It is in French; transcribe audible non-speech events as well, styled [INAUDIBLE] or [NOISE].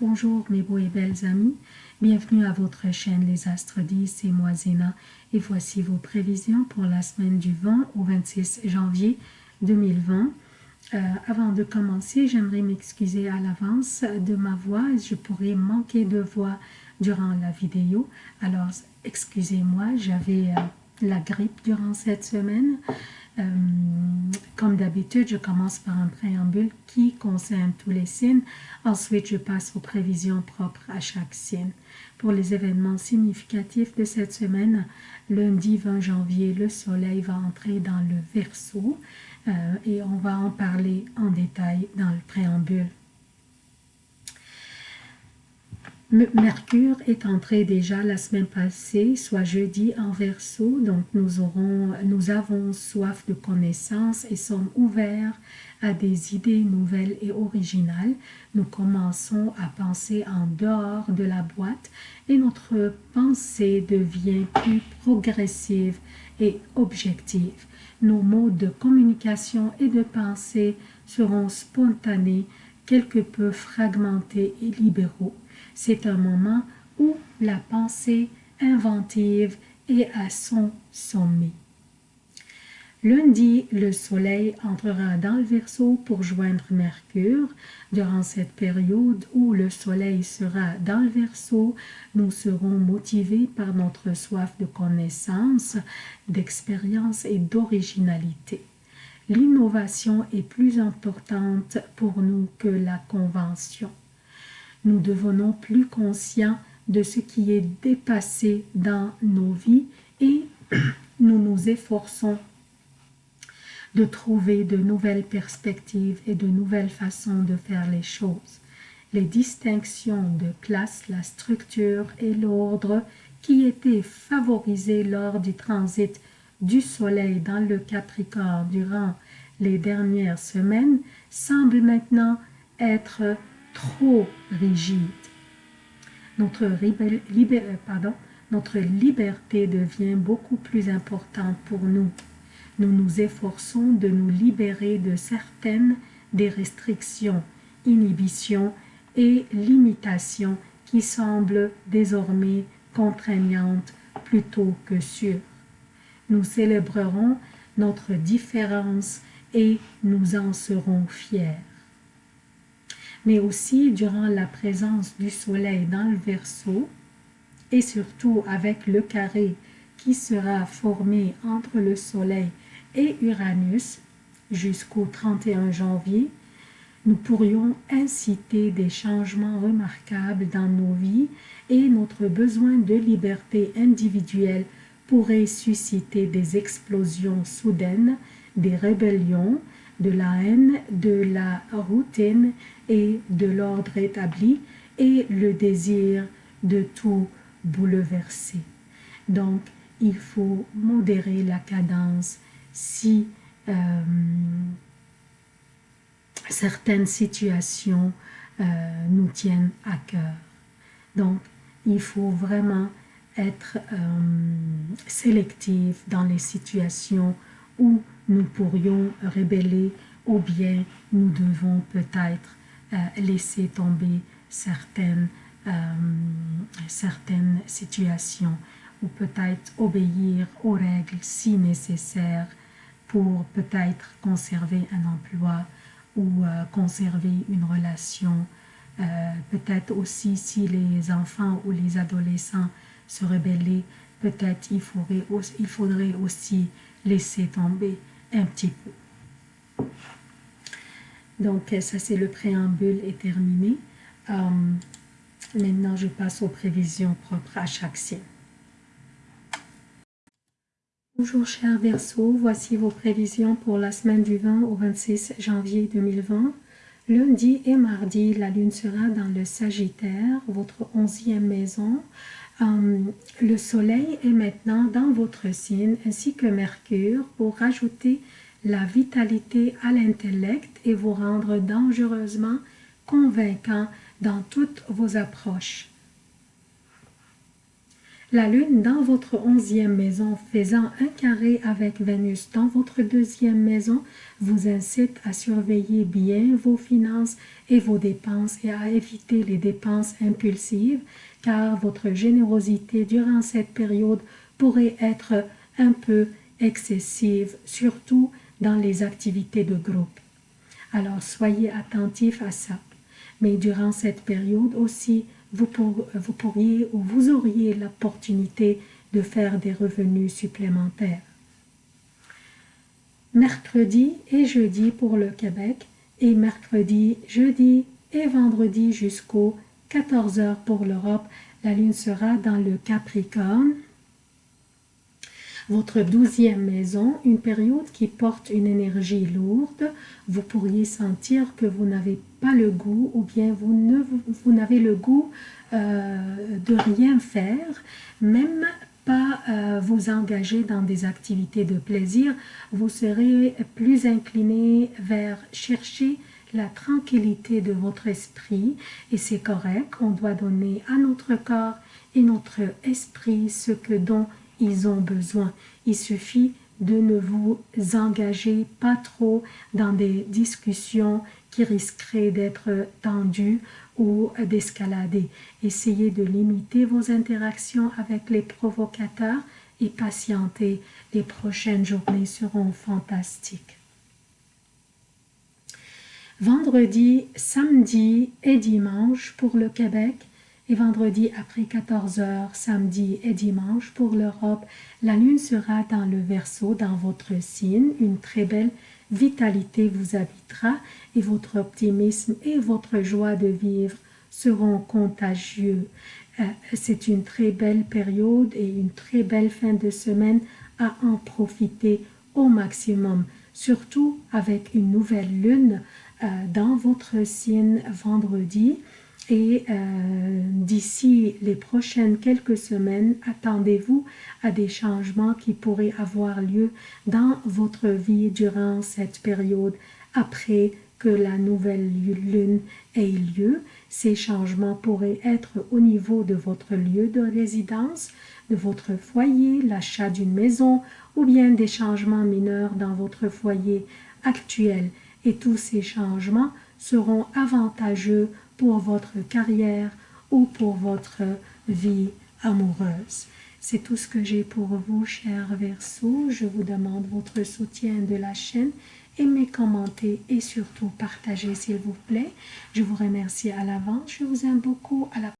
Bonjour mes beaux et belles amis, bienvenue à votre chaîne Les Astres 10, c'est moi Zéna et voici vos prévisions pour la semaine du 20 au 26 janvier 2020. Euh, avant de commencer, j'aimerais m'excuser à l'avance de ma voix, je pourrais manquer de voix durant la vidéo, alors excusez-moi, j'avais euh, la grippe durant cette semaine. Euh, comme d'habitude, je commence par un préambule qui concerne tous les signes. Ensuite, je passe aux prévisions propres à chaque signe. Pour les événements significatifs de cette semaine, lundi 20 janvier, le soleil va entrer dans le Verseau et on va en parler en détail dans le préambule. Mercure est entré déjà la semaine passée, soit jeudi en verso, donc nous, nous avons soif de connaissances et sommes ouverts à des idées nouvelles et originales. Nous commençons à penser en dehors de la boîte et notre pensée devient plus progressive et objective. Nos modes de communication et de pensée seront spontanés, quelque peu fragmentés et libéraux. C'est un moment où la pensée inventive est à son sommet. Lundi, le soleil entrera dans le Verseau pour joindre Mercure. Durant cette période où le soleil sera dans le Verseau, nous serons motivés par notre soif de connaissance, d'expérience et d'originalité. L'innovation est plus importante pour nous que la convention nous devenons plus conscients de ce qui est dépassé dans nos vies et [CLEARS THROAT] nous nous efforçons de trouver de nouvelles perspectives et de nouvelles façons de faire les choses. Les distinctions de classe, la structure et l'ordre qui étaient favorisés lors du transit du Soleil dans le Capricorne durant les dernières semaines semblent maintenant être trop rigide. Notre, euh, pardon, notre liberté devient beaucoup plus importante pour nous. Nous nous efforçons de nous libérer de certaines des restrictions, inhibitions et limitations qui semblent désormais contraignantes plutôt que sûres. Nous célébrerons notre différence et nous en serons fiers. Mais aussi durant la présence du soleil dans le Verseau et surtout avec le carré qui sera formé entre le soleil et Uranus jusqu'au 31 janvier, nous pourrions inciter des changements remarquables dans nos vies et notre besoin de liberté individuelle pourrait susciter des explosions soudaines, des rébellions, de la haine, de la routine et de l'ordre établi et le désir de tout bouleverser. Donc, il faut modérer la cadence si euh, certaines situations euh, nous tiennent à cœur. Donc, il faut vraiment être euh, dans les situations où nous pourrions rébeller ou bien nous devons peut-être euh, laisser tomber certaines, euh, certaines situations ou peut-être obéir aux règles si nécessaire pour peut-être conserver un emploi ou euh, conserver une relation. peut-être aussi si les enfants ou les adolescents se rebellaient, peut-être il faudrait, il faudrait aussi laisser tomber un petit peu. Donc, ça, c'est le préambule est terminé. Euh, maintenant, je passe aux prévisions propres à chaque signe. Bonjour chers Verseaux, voici vos prévisions pour la semaine du 20 au 26 janvier 2020. Lundi et mardi, la lune sera dans le Sagittaire, votre onzième maison. Euh, le soleil est maintenant dans votre signe ainsi que Mercure pour rajouter la vitalité à l'intellect et vous rendre dangereusement convaincant dans toutes vos approches. La lune dans votre onzième maison faisant un carré avec Vénus dans votre deuxième maison vous incite à surveiller bien vos finances et vos dépenses et à éviter les dépenses impulsives car votre générosité durant cette période pourrait être un peu excessive, surtout dans les activités de groupe. Alors soyez attentifs à ça. Mais durant cette période aussi, vous, pourriez ou vous auriez l'opportunité de faire des revenus supplémentaires. Mercredi et jeudi pour le Québec et mercredi, jeudi et vendredi jusqu'au 14h pour l'Europe. La lune sera dans le Capricorne votre douzième maison, une période qui porte une énergie lourde, vous pourriez sentir que vous n'avez pas le goût ou bien vous, vous n'avez le goût euh, de rien faire, même pas euh, vous engager dans des activités de plaisir, vous serez plus incliné vers chercher la tranquillité de votre esprit et c'est correct, on doit donner à notre corps et notre esprit ce que dont ils ont besoin. Il suffit de ne vous engager pas trop dans des discussions qui risqueraient d'être tendues ou d'escalader. Essayez de limiter vos interactions avec les provocateurs et patientez. Les prochaines journées seront fantastiques. Vendredi, samedi et dimanche pour le Québec, et vendredi après 14 heures, samedi et dimanche pour l'Europe, la lune sera dans le Verseau, dans votre signe. Une très belle vitalité vous habitera et votre optimisme et votre joie de vivre seront contagieux. Euh, c'est une très belle période et une très belle fin de semaine à en profiter au maximum, surtout avec une nouvelle lune dans votre signe vendredi et euh, d'ici les prochaines quelques semaines, attendez-vous à des changements qui pourraient avoir lieu dans votre vie durant cette période après que la nouvelle lune ait lieu. Ces changements pourraient être au niveau de votre lieu de résidence, de votre foyer, l'achat d'une maison ou bien des changements mineurs dans votre foyer actuel. Et tous ces changements seront avantageux pour votre carrière ou pour votre vie amoureuse. C'est tout ce que j'ai pour vous, chers Verseaux. Je vous demande votre soutien de la chaîne. Aimez, commentez et surtout partagez, s'il vous plaît. Je vous remercie à l'avance. Je vous aime beaucoup. À la